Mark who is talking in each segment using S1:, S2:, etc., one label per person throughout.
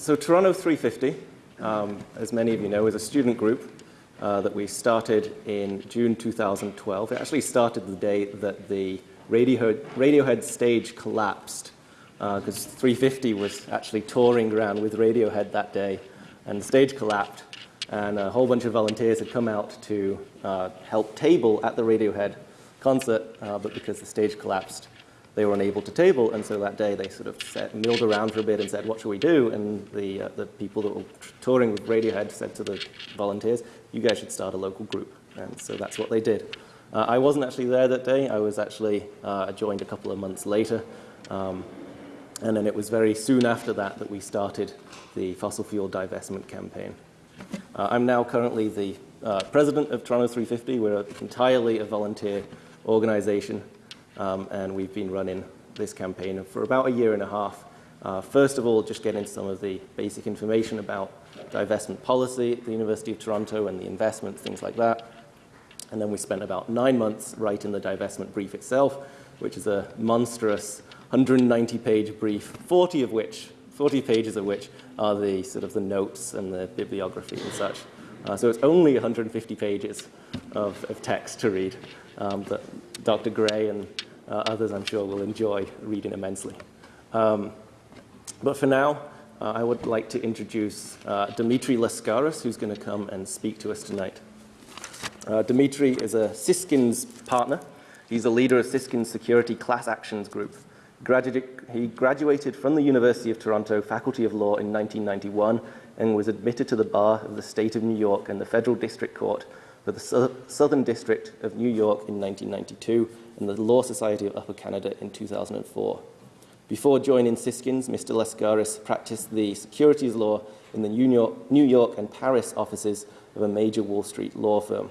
S1: so Toronto 350, um, as many of you know, is a student group uh, that we started in June 2012. It actually started the day that the Radiohead, Radiohead stage collapsed because uh, 350 was actually touring around with Radiohead that day and the stage collapsed and a whole bunch of volunteers had come out to uh, help table at the Radiohead concert, uh, but because the stage collapsed, they were unable to table, and so that day they sort of sat, milled around for a bit and said, what should we do? And the, uh, the people that were touring with Radiohead said to the volunteers, you guys should start a local group. And so that's what they did. Uh, I wasn't actually there that day. I was actually uh, joined a couple of months later. Um, and then it was very soon after that that we started the fossil fuel divestment campaign. Uh, I'm now currently the uh, president of Toronto 350. We're entirely a volunteer organization, um, and we've been running this campaign for about a year and a half. Uh, first of all, just getting some of the basic information about divestment policy at the University of Toronto and the investments, things like that. And then we spent about nine months writing the divestment brief itself, which is a monstrous 190-page brief, 40 of which 40 pages of which are the sort of the notes and the bibliography and such. Uh, so it's only 150 pages of, of text to read um, that Dr. Gray and others, I'm sure, will enjoy reading immensely. Um, but for now, uh, I would like to introduce uh, Dimitri Lascaris, who's going to come and speak to us tonight. Uh, Dimitri is a Siskinds partner. He's a leader of Siskinds Security Class Actions Group. he graduated from the University of Toronto Faculty of Law in 1991 and was admitted to the bar of the state of New York and the Federal District Court for the Southern District of New York in 1992 and the Law Society of Upper Canada in 2004. Before joining Siskinds, Mr. Lascaris practiced the securities law in the New York, New York and Paris offices of a major Wall Street law firm.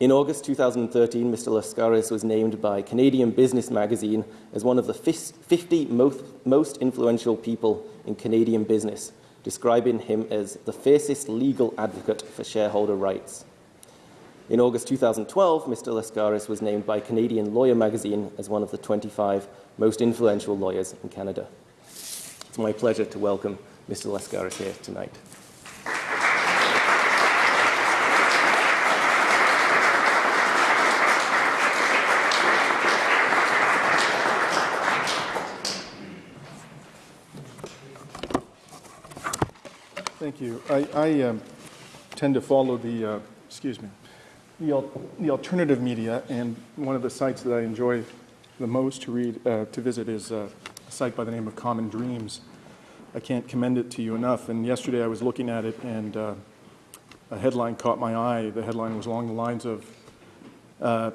S1: In August 2013, Mr. Lascaris was named by Canadian Business Magazine as one of the 50 most, most influential people in Canadian business, describing him as the fiercest legal advocate for shareholder rights. In August 2012, Mr. Lascaris was named by Canadian Lawyer magazine as one of the 25 most influential lawyers in Canada. It's my pleasure to welcome Mr. Lascaris here tonight.
S2: Thank you. I, I um, tend to follow the, uh, excuse me, the, al the, alternative media, and one of the sites that I enjoy the most to read, uh, to visit is uh, a site by the name of Common Dreams. I can't commend it to you enough, and yesterday I was looking at it, and uh, a headline caught my eye. The headline was along the lines of, uh,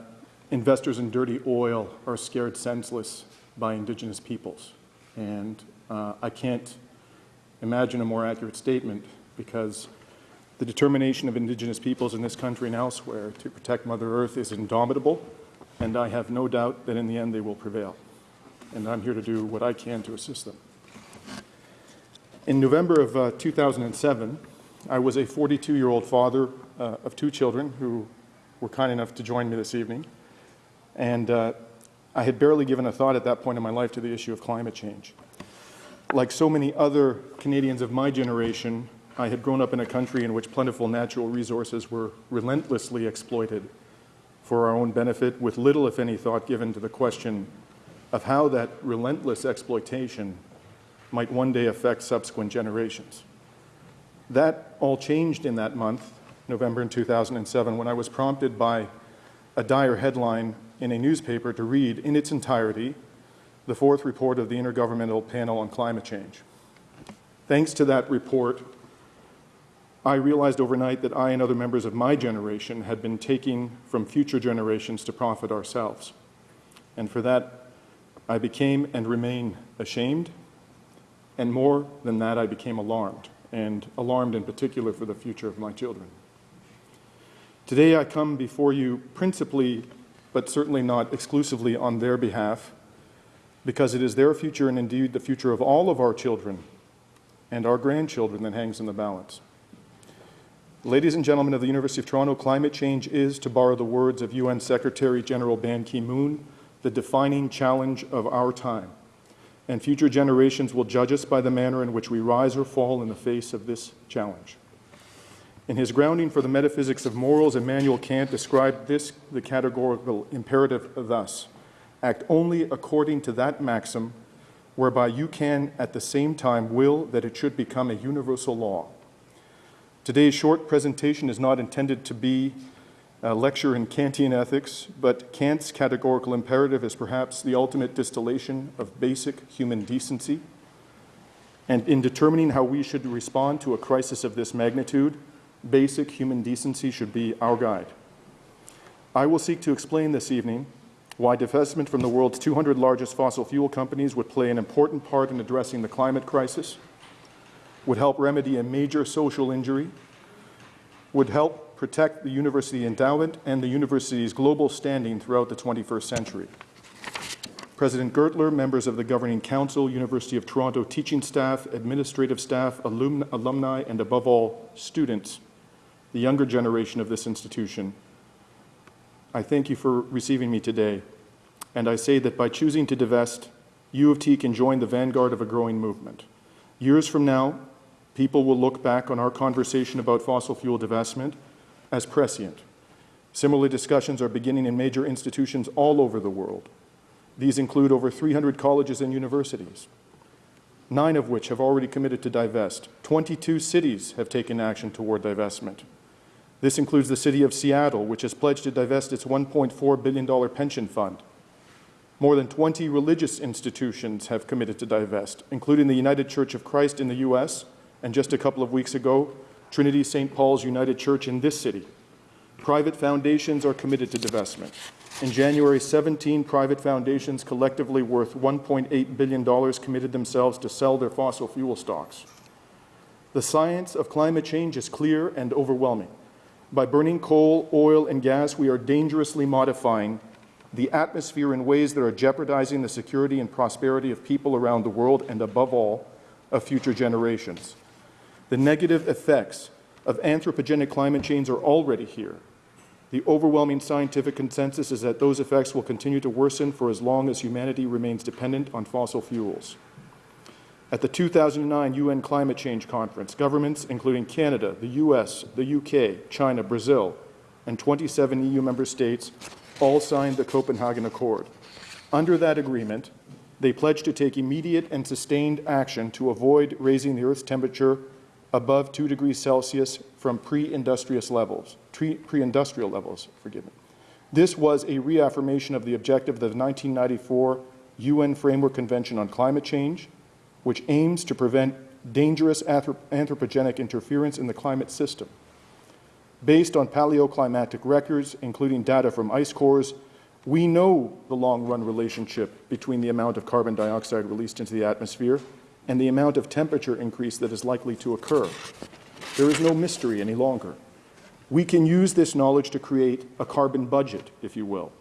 S2: investors in dirty oil are scared senseless by indigenous peoples. And uh, I can't imagine a more accurate statement because the determination of indigenous peoples in this country and elsewhere to protect Mother Earth is indomitable, and I have no doubt that in the end they will prevail. And I'm here to do what I can to assist them. In November of uh, 2007, I was a 42-year-old father uh, of two children who were kind enough to join me this evening. And uh, I had barely given a thought at that point in my life to the issue of climate change like so many other Canadians of my generation, I had grown up in a country in which plentiful natural resources were relentlessly exploited for our own benefit with little, if any, thought given to the question of how that relentless exploitation might one day affect subsequent generations. That all changed in that month, November in 2007, when I was prompted by a dire headline in a newspaper to read in its entirety the fourth report of the Intergovernmental Panel on Climate Change. Thanks to that report, I realized overnight that I and other members of my generation had been taking from future generations to profit ourselves. And for that, I became and remain ashamed. And more than that, I became alarmed, and alarmed in particular for the future of my children. Today, I come before you principally, but certainly not exclusively on their behalf, because it is their future and indeed the future of all of our children and our grandchildren that hangs in the balance. Ladies and gentlemen of the University of Toronto, climate change is, to borrow the words of UN Secretary General Ban Ki-moon, the defining challenge of our time. and future generations will judge us by the manner in which we rise or fall in the face of this challenge. In his grounding for the metaphysics of morals, Immanuel Kant described this, the categorical imperative, thus Act only according to that maxim whereby you can at the same time will that it should become a universal law. Today's short presentation is not intended to be a lecture in Kantian ethics, but Kant's categorical imperative is perhaps the ultimate distillation of basic human decency. And in determining how we should respond to a crisis of this magnitude, basic human decency should be our guide. I will seek to explain this evening why divestment from the world's 200 largest fossil fuel companies would play an important part in addressing the climate crisis, would help remedy a major social injury, would help protect the university endowment and the university's global standing throughout the 21st century. President Gertler, members of the Governing Council, University of Toronto teaching staff, administrative staff, alum alumni, and above all, students, the younger generation of this institution, I thank you for receiving me today, and I say that by choosing to divest, U of T can join the vanguard of a growing movement. Years from now, people will look back on our conversation about fossil fuel divestment as prescient. Similar discussions are beginning in major institutions all over the world. These include over 300 colleges and universities, nine of which have already committed to divest. 22 cities have taken action toward divestment. This includes the city of Seattle, which has pledged to divest its $1.4 billion pension fund. More than 20 religious institutions have committed to divest, including the United Church of Christ in the U.S., and just a couple of weeks ago, Trinity St. Paul's United Church in this city. Private foundations are committed to divestment. In January, 17 private foundations collectively worth $1.8 billion committed themselves to sell their fossil fuel stocks. The science of climate change is clear and overwhelming. By burning coal, oil, and gas, we are dangerously modifying the atmosphere in ways that are jeopardizing the security and prosperity of people around the world and, above all, of future generations. The negative effects of anthropogenic climate change are already here. The overwhelming scientific consensus is that those effects will continue to worsen for as long as humanity remains dependent on fossil fuels. At the 2009 UN Climate Change Conference, governments including Canada, the US, the UK, China, Brazil, and 27 EU member states all signed the Copenhagen Accord. Under that agreement, they pledged to take immediate and sustained action to avoid raising the Earth's temperature above 2 degrees Celsius from pre-industrial levels, pre-industrial levels, forgive me. This was a reaffirmation of the objective of the 1994 UN Framework Convention on Climate Change, which aims to prevent dangerous anthropogenic interference in the climate system. Based on paleoclimatic records, including data from ice cores, we know the long-run relationship between the amount of carbon dioxide released into the atmosphere and the amount of temperature increase that is likely to occur. There is no mystery any longer. We can use this knowledge to create a carbon budget, if you will,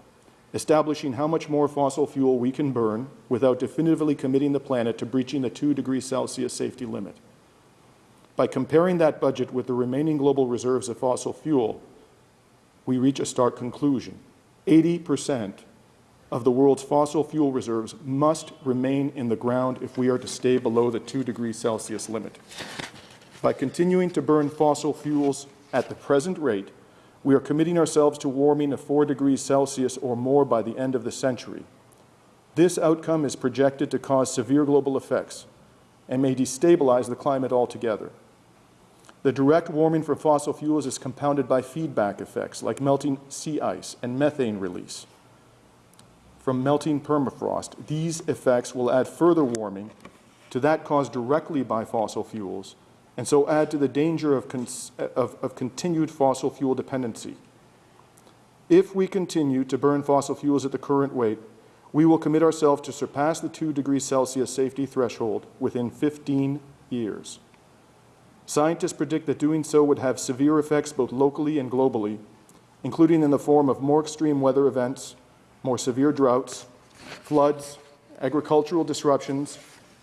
S2: establishing how much more fossil fuel we can burn without definitively committing the planet to breaching the 2 degrees Celsius safety limit. By comparing that budget with the remaining global reserves of fossil fuel, we reach a stark conclusion. 80 percent of the world's fossil fuel reserves must remain in the ground if we are to stay below the 2 degrees Celsius limit. By continuing to burn fossil fuels at the present rate, we are committing ourselves to warming of 4 degrees Celsius or more by the end of the century. This outcome is projected to cause severe global effects and may destabilize the climate altogether. The direct warming from fossil fuels is compounded by feedback effects like melting sea ice and methane release. From melting permafrost, these effects will add further warming to that caused directly by fossil fuels and so add to the danger of, of, of, continued fossil fuel dependency. If we continue to burn fossil fuels at the current rate, we will commit ourselves to surpass the 2 degrees Celsius safety threshold within 15 years. Scientists predict that doing so would have severe effects both locally and globally, including in the form of more extreme weather events, more severe droughts, floods, agricultural disruptions,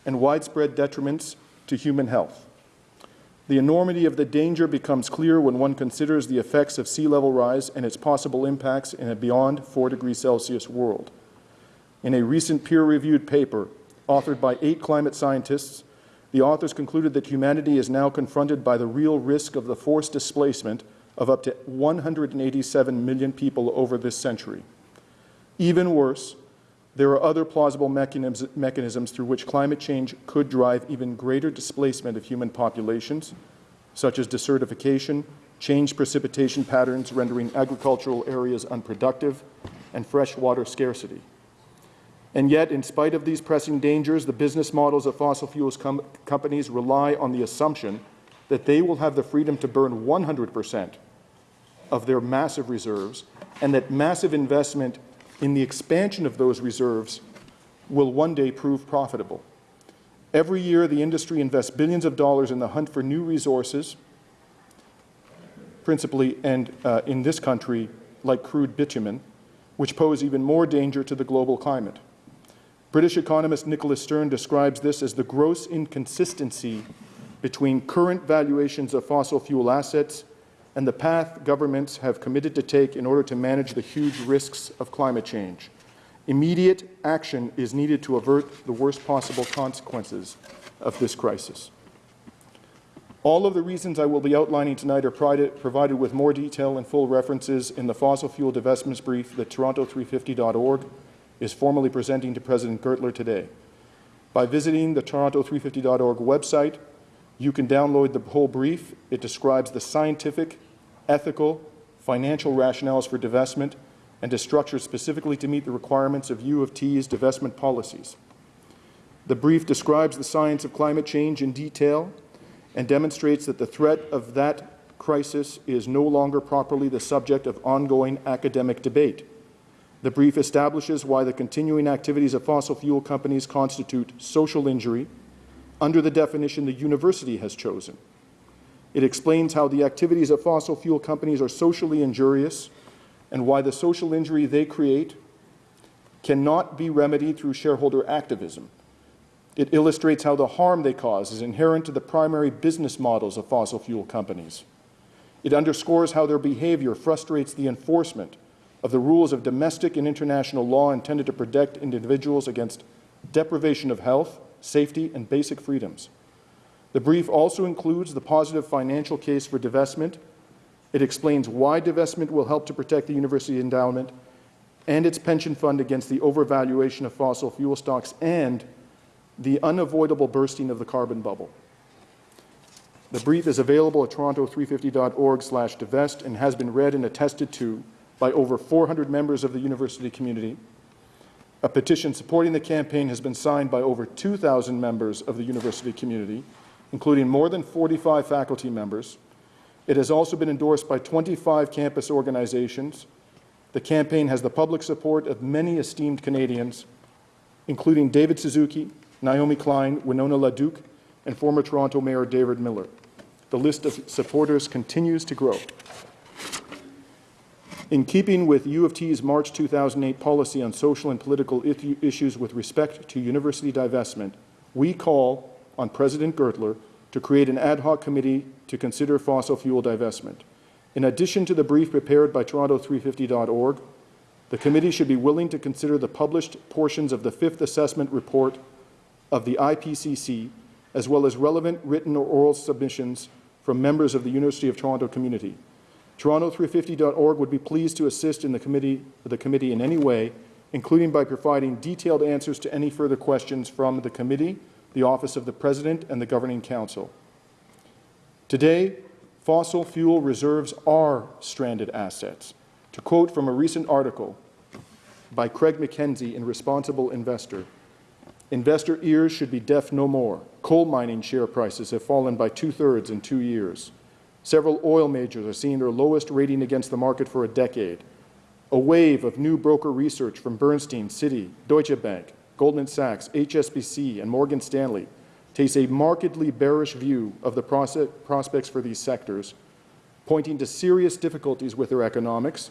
S2: and widespread detriments to human health. The enormity of the danger becomes clear when one considers the effects of sea level rise and its possible impacts in a beyond 4 degrees Celsius world. In a recent peer-reviewed paper, authored by eight climate scientists, the authors concluded that humanity is now confronted by the real risk of the forced displacement of up to 187 million people over this century. Even worse, there are other plausible mechanisms, mechanisms through which climate change could drive even greater displacement of human populations, such as desertification, changed precipitation patterns rendering agricultural areas unproductive, and freshwater scarcity. And yet, in spite of these pressing dangers, the business models of fossil fuels com companies rely on the assumption that they will have the freedom to burn 100 percent of their massive reserves and that massive investment in the expansion of those reserves will one day prove profitable. Every year, the industry invests billions of dollars in the hunt for new resources, principally and uh, in this country, like crude bitumen, which pose even more danger to the global climate. British economist Nicholas Stern describes this as the gross inconsistency between current valuations of fossil fuel assets and the path governments have committed to take in order to manage the huge risks of climate change. Immediate action is needed to avert the worst possible consequences of this crisis. All of the reasons I will be outlining tonight are provided with more detail and full references in the fossil fuel divestments brief that Toronto350.org is formally presenting to President Gertler today. By visiting the Toronto350.org website, you can download the whole brief. It describes the scientific, ethical, financial rationales for divestment and is structured specifically to meet the requirements of U of T's divestment policies. The brief describes the science of climate change in detail and demonstrates that the threat of that crisis is no longer properly the subject of ongoing academic debate. The brief establishes why the continuing activities of fossil fuel companies constitute social injury under the definition the university has chosen. It explains how the activities of fossil fuel companies are socially injurious and why the social injury they create cannot be remedied through shareholder activism. It illustrates how the harm they cause is inherent to the primary business models of fossil fuel companies. It underscores how their behavior frustrates the enforcement of the rules of domestic and international law intended to protect individuals against deprivation of health, safety, and basic freedoms. The brief also includes the positive financial case for divestment. It explains why divestment will help to protect the university endowment and its pension fund against the overvaluation of fossil fuel stocks and the unavoidable bursting of the carbon bubble. The brief is available at toronto350.org slash divest and has been read and attested to by over 400 members of the university community a petition supporting the campaign has been signed by over 2,000 members of the university community, including more than 45 faculty members. It has also been endorsed by 25 campus organizations. The campaign has the public support of many esteemed Canadians, including David Suzuki, Naomi Klein, Winona LaDuke, and former Toronto Mayor David Miller. The list of supporters continues to grow. In keeping with U of T's March 2008 policy on social and political issues with respect to university divestment, we call on President Gertler to create an ad hoc committee to consider fossil fuel divestment. In addition to the brief prepared by Toronto350.org, the committee should be willing to consider the published portions of the fifth assessment report of the IPCC, as well as relevant written or oral submissions from members of the University of Toronto community. Toronto350.org would be pleased to assist in the committee, the committee in any way, including by providing detailed answers to any further questions from the committee, the Office of the President, and the Governing Council. Today, fossil fuel reserves are stranded assets. To quote from a recent article by Craig McKenzie in Responsible Investor, investor ears should be deaf no more. Coal mining share prices have fallen by two-thirds in two years. Several oil majors are seeing their lowest rating against the market for a decade. A wave of new broker research from Bernstein, Citi, Deutsche Bank, Goldman Sachs, HSBC, and Morgan Stanley takes a markedly bearish view of the prospects for these sectors, pointing to serious difficulties with their economics,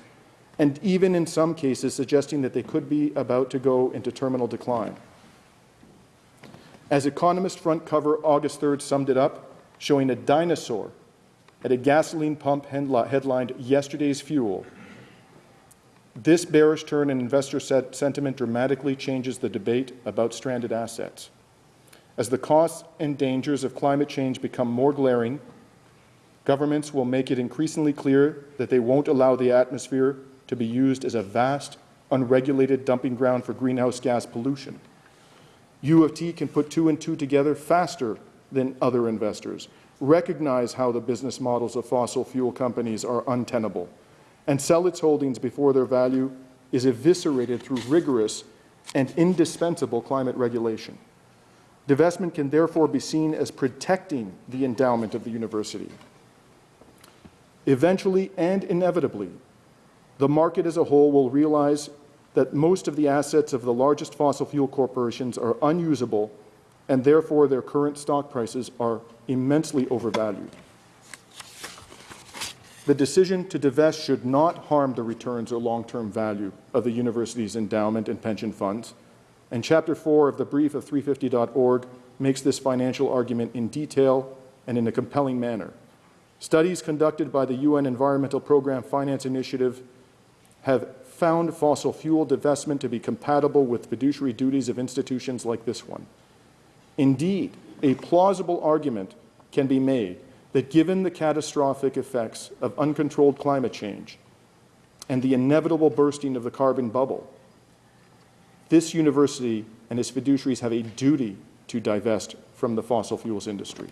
S2: and even in some cases suggesting that they could be about to go into terminal decline. As Economist front cover August 3rd summed it up, showing a dinosaur at a gasoline pump headlined yesterday's fuel. This bearish turn in investor sentiment dramatically changes the debate about stranded assets. As the costs and dangers of climate change become more glaring, governments will make it increasingly clear that they won't allow the atmosphere to be used as a vast, unregulated dumping ground for greenhouse gas pollution. U of T can put two and two together faster than other investors, recognize how the business models of fossil fuel companies are untenable, and sell its holdings before their value is eviscerated through rigorous and indispensable climate regulation. Divestment can therefore be seen as protecting the endowment of the university. Eventually and inevitably, the market as a whole will realize that most of the assets of the largest fossil fuel corporations are unusable and therefore their current stock prices are immensely overvalued. The decision to divest should not harm the returns or long-term value of the university's endowment and pension funds, and Chapter 4 of the brief of 350.org makes this financial argument in detail and in a compelling manner. Studies conducted by the UN Environmental Program Finance Initiative have found fossil fuel divestment to be compatible with fiduciary duties of institutions like this one. Indeed, a plausible argument can be made that given the catastrophic effects of uncontrolled climate change and the inevitable bursting of the carbon bubble, this university and its fiduciaries have a duty to divest from the fossil fuels industry.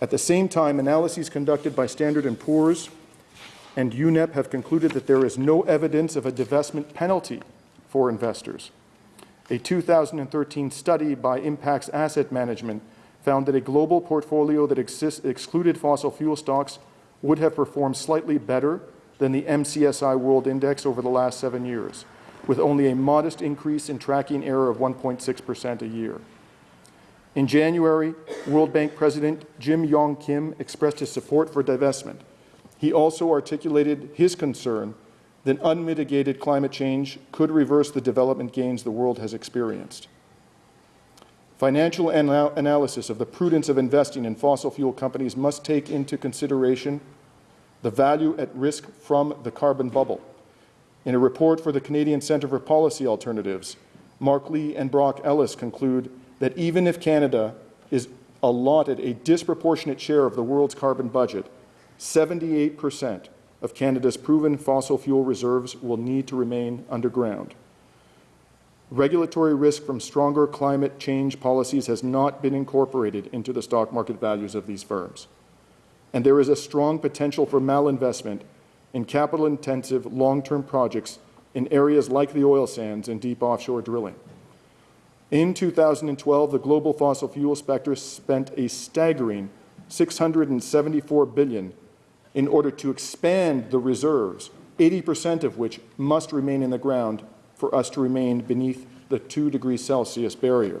S2: At the same time, analyses conducted by Standard & Poor's and UNEP have concluded that there is no evidence of a divestment penalty for investors. A 2013 study by Impax Asset Management found that a global portfolio that exist, excluded fossil fuel stocks would have performed slightly better than the MSCI World Index over the last seven years, with only a modest increase in tracking error of 1.6% a year. In January, World Bank President Jim Yong Kim expressed his support for divestment. He also articulated his concern that unmitigated climate change could reverse the development gains the world has experienced. Financial anal analysis of the prudence of investing in fossil fuel companies must take into consideration the value at risk from the carbon bubble. In a report for the Canadian Centre for Policy Alternatives, Marc Lee and Brock Ellis conclude that even if Canada is allotted a disproportionate share of the world's carbon budget, 78 percent of Canada's proven fossil fuel reserves will need to remain underground. Regulatory risk from stronger climate change policies has not been incorporated into the stock market values of these firms. And there is a strong potential for malinvestment in capital-intensive long-term projects in areas like the oil sands and deep offshore drilling. In 2012, the global fossil fuel sector spent a staggering 674 billion in order to expand the reserves, 80% of which must remain in the ground for us to remain beneath the 2 degrees Celsius barrier.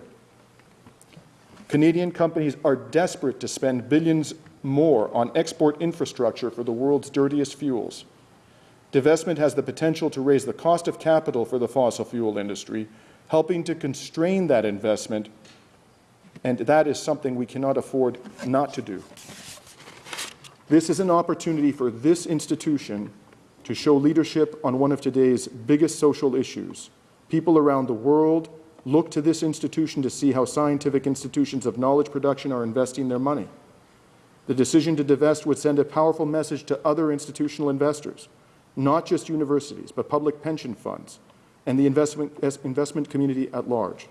S2: Canadian companies are desperate to spend billions more on export infrastructure for the world's dirtiest fuels. Divestment has the potential to raise the cost of capital for the fossil fuel industry, helping to constrain that investment, and that is something we cannot afford not to do. This is an opportunity for this institution to show leadership on one of today's biggest social issues. People around the world look to this institution to see how scientific institutions of knowledge production are investing their money. The decision to divest would send a powerful message to other institutional investors, not just universities, but public pension funds and the investment, investment community at large.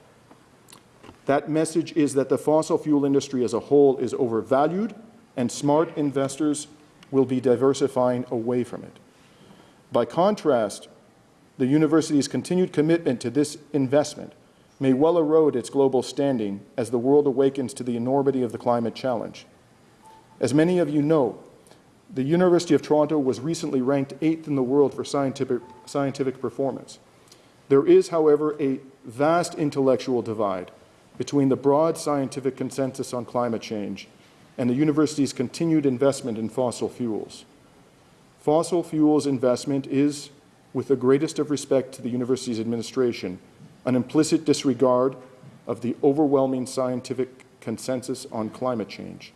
S2: That message is that the fossil fuel industry as a whole is overvalued and smart investors will be diversifying away from it. By contrast, the university's continued commitment to this investment may well erode its global standing as the world awakens to the enormity of the climate challenge. As many of you know, the University of Toronto was recently ranked eighth in the world for scientific, scientific performance. There is, however, a vast intellectual divide between the broad scientific consensus on climate change and the university's continued investment in fossil fuels. Fossil fuels investment is, with the greatest of respect to the university's administration, an implicit disregard of the overwhelming scientific consensus on climate change.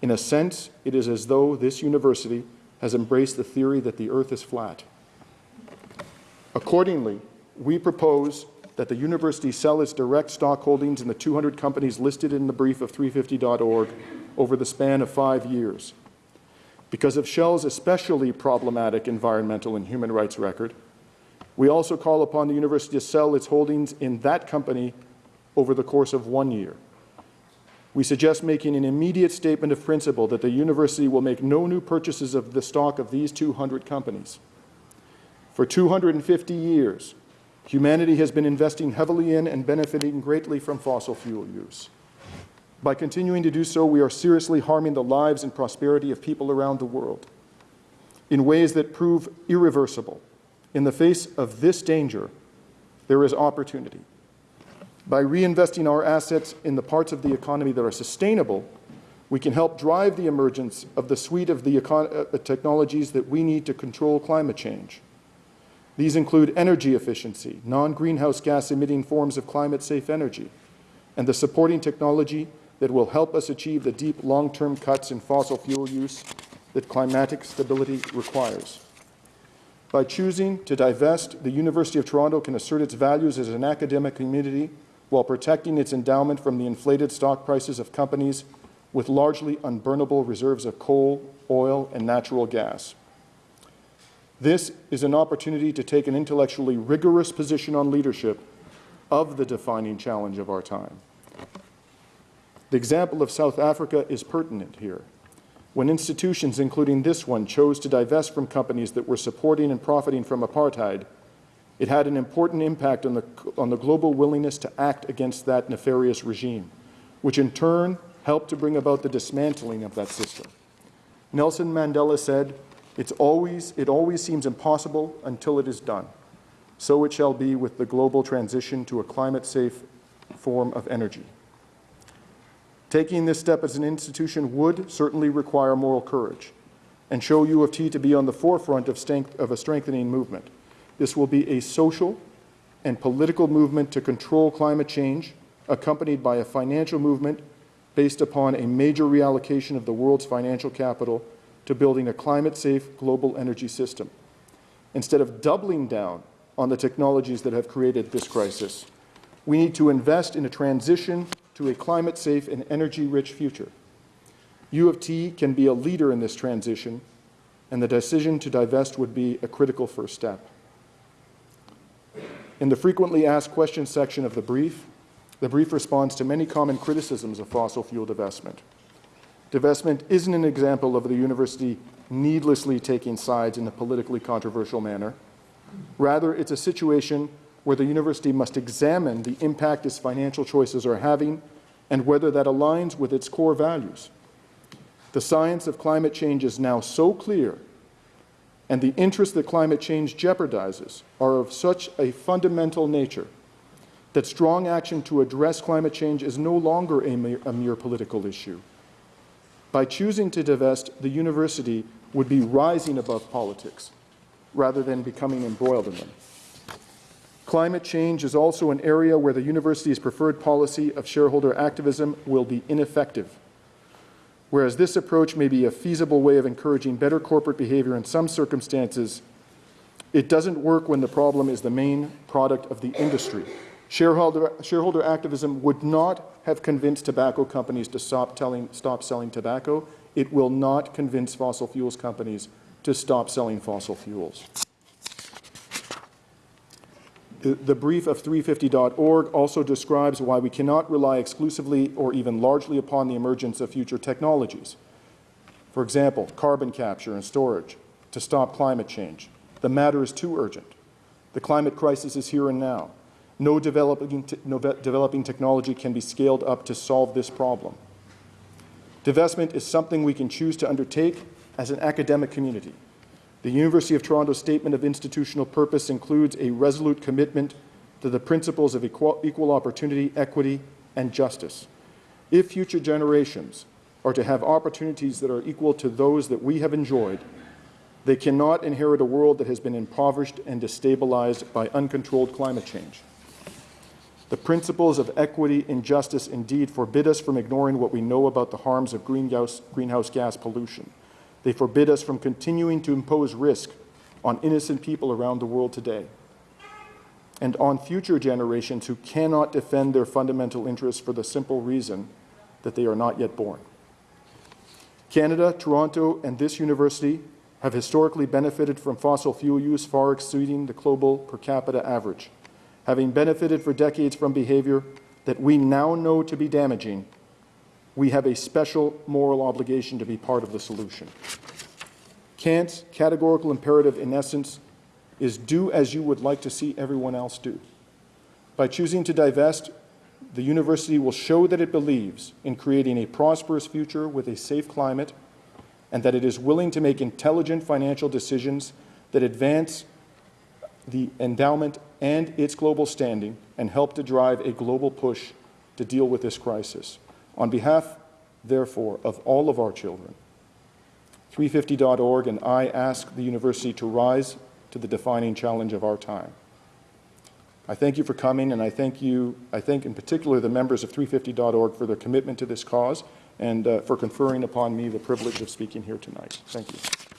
S2: In a sense, it is as though this university has embraced the theory that the earth is flat. Accordingly, we propose that the university sell its direct stock holdings in the 200 companies listed in the brief of 350.org over the span of five years. Because of Shell's especially problematic environmental and human rights record, we also call upon the university to sell its holdings in that company over the course of one year. We suggest making an immediate statement of principle that the university will make no new purchases of the stock of these 200 companies. For 250 years, humanity has been investing heavily in and benefiting greatly from fossil fuel use. By continuing to do so, we are seriously harming the lives and prosperity of people around the world in ways that prove irreversible. In the face of this danger, there is opportunity. By reinvesting our assets in the parts of the economy that are sustainable, we can help drive the emergence of the suite of the uh, technologies that we need to control climate change. These include energy efficiency, non-greenhouse gas emitting forms of climate-safe energy, and the supporting technology that will help us achieve the deep long-term cuts in fossil fuel use that climatic stability requires. By choosing to divest, the University of Toronto can assert its values as an academic community while protecting its endowment from the inflated stock prices of companies with largely unburnable reserves of coal, oil, and natural gas. This is an opportunity to take an intellectually rigorous position on leadership of the defining challenge of our time. The example of South Africa is pertinent here. When institutions, including this one, chose to divest from companies that were supporting and profiting from apartheid, it had an important impact on the, on the global willingness to act against that nefarious regime, which in turn helped to bring about the dismantling of that system. Nelson Mandela said, it's always, it always seems impossible until it is done. So it shall be with the global transition to a climate-safe form of energy. Taking this step as an institution would certainly require moral courage and show U of T to be on the forefront of, of a strengthening movement. This will be a social and political movement to control climate change, accompanied by a financial movement based upon a major reallocation of the world's financial capital to building a climate-safe global energy system. Instead of doubling down on the technologies that have created this crisis, we need to invest in a transition to a climate-safe and energy-rich future. U of T can be a leader in this transition, and the decision to divest would be a critical first step. In the frequently asked questions section of the brief, the brief responds to many common criticisms of fossil fuel divestment. Divestment isn't an example of the university needlessly taking sides in a politically controversial manner. Rather, it's a situation where the university must examine the impact its financial choices are having and whether that aligns with its core values. The science of climate change is now so clear, and the interests that climate change jeopardizes are of such a fundamental nature that strong action to address climate change is no longer a mere, a mere political issue. By choosing to divest, the university would be rising above politics rather than becoming embroiled in them. Climate change is also an area where the university's preferred policy of shareholder activism will be ineffective. Whereas this approach may be a feasible way of encouraging better corporate behavior in some circumstances, it doesn't work when the problem is the main product of the industry. Shareholder, shareholder activism would not have convinced tobacco companies to stop, telling, stop selling tobacco. It will not convince fossil fuels companies to stop selling fossil fuels. The, brief of 350.org also describes why we cannot rely exclusively or even largely upon the emergence of future technologies. For example, carbon capture and storage to stop climate change. The matter is too urgent. The climate crisis is here and now. No developing, te no developing technology can be scaled up to solve this problem. Divestment is something we can choose to undertake as an academic community. The University of Toronto Statement of Institutional Purpose includes a resolute commitment to the principles of equal, equal opportunity, equity, and justice. If future generations are to have opportunities that are equal to those that we have enjoyed, they cannot inherit a world that has been impoverished and destabilized by uncontrolled climate change. The principles of equity and justice indeed forbid us from ignoring what we know about the harms of greenhouse, greenhouse gas pollution. They forbid us from continuing to impose risk on innocent people around the world today. and on future generations who cannot defend their fundamental interests for the simple reason that they are not yet born. Canada, Toronto, and this university have historically benefited from fossil fuel use far exceeding the global per capita average, having benefited for decades from behavior that we now know to be damaging we have a special moral obligation to be part of the solution. Kant's categorical imperative, in essence, is do as you would like to see everyone else do. By choosing to divest, the university will show that it believes in creating a prosperous future with a safe climate and that it is willing to make intelligent financial decisions that advance the endowment and its global standing and help to drive a global push to deal with this crisis. On behalf, therefore, of all of our children, 350.org and I ask the university to rise to the defining challenge of our time. I thank you for coming, and I thank you, I thank in particular the members of 350.org for their commitment to this cause and uh, for conferring upon me the privilege of speaking here tonight. Thank you.